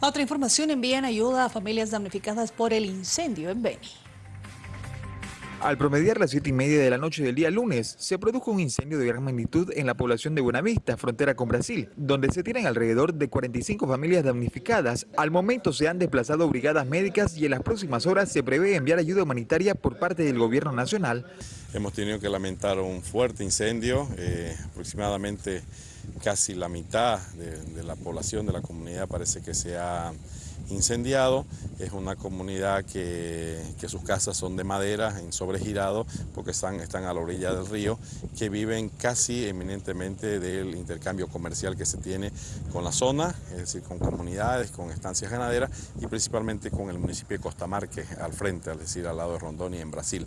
Otra información envían ayuda a familias damnificadas por el incendio en Beni. Al promediar las siete y media de la noche del día lunes, se produjo un incendio de gran magnitud en la población de Buenavista, frontera con Brasil, donde se tienen alrededor de 45 familias damnificadas. Al momento se han desplazado brigadas médicas y en las próximas horas se prevé enviar ayuda humanitaria por parte del gobierno nacional. Hemos tenido que lamentar un fuerte incendio, eh, aproximadamente casi la mitad de, la población de la comunidad parece que se ha incendiado. Es una comunidad que, sus casas son de madera, en sobregirado, porque están, están a la orilla del río, que viven casi eminentemente del intercambio comercial que se tiene con la zona, es decir, con comunidades, con estancias ganaderas y principalmente con el municipio de Costamarque al frente, es decir, al lado de Rondoni en Brasil.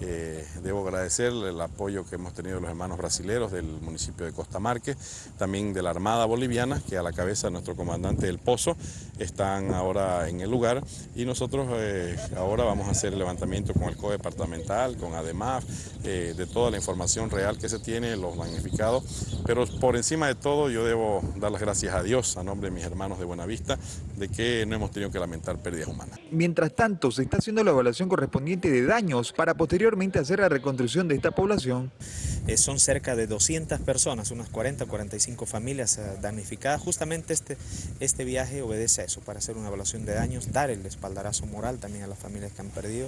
Eh, debo agradecer el apoyo que hemos tenido los hermanos brasileros del municipio de Costamarque, también de la Armada Boliviana, que a la cabeza de nuestro comandante del Pozo están ahora en el lugar y nosotros eh, ahora vamos a hacer el levantamiento con el COE departamental, con ADEMAF, eh, de toda la información real que se tiene, los magnificados, pero por encima de todo yo debo dar las gracias a Dios, a nombre de mis hermanos de Buenavista, de que no hemos tenido que lamentar pérdidas humanas. Mientras tanto, se está haciendo la evaluación correspondiente de daños para posteriormente hacer la reconstrucción de esta población. Eh, son cerca de 200 personas, unas 40 45 familias eh, damnificadas. Justamente este, este viaje obedece a eso, para hacer una evaluación de daños, dar el espaldarazo moral también a las familias que han perdido.